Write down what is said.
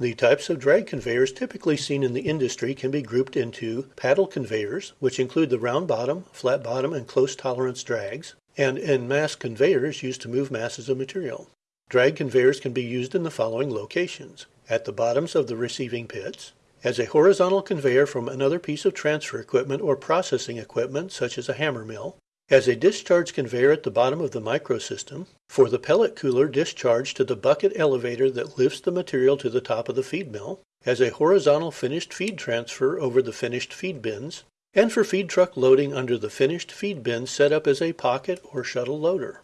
The types of drag conveyors typically seen in the industry can be grouped into paddle conveyors, which include the round bottom, flat bottom, and close tolerance drags, and en masse conveyors used to move masses of material. Drag conveyors can be used in the following locations: at the bottoms of the receiving pits, as a horizontal conveyor from another piece of transfer equipment or processing equipment, such as a hammer mill; as a discharge conveyor at the bottom of the micro system, for the pellet cooler discharge to the bucket elevator that lifts the material to the top of the feed mill; as a horizontal finished feed transfer over the finished feed bins; and for feed truck loading under the finished feed bins set up as a pocket or shuttle loader.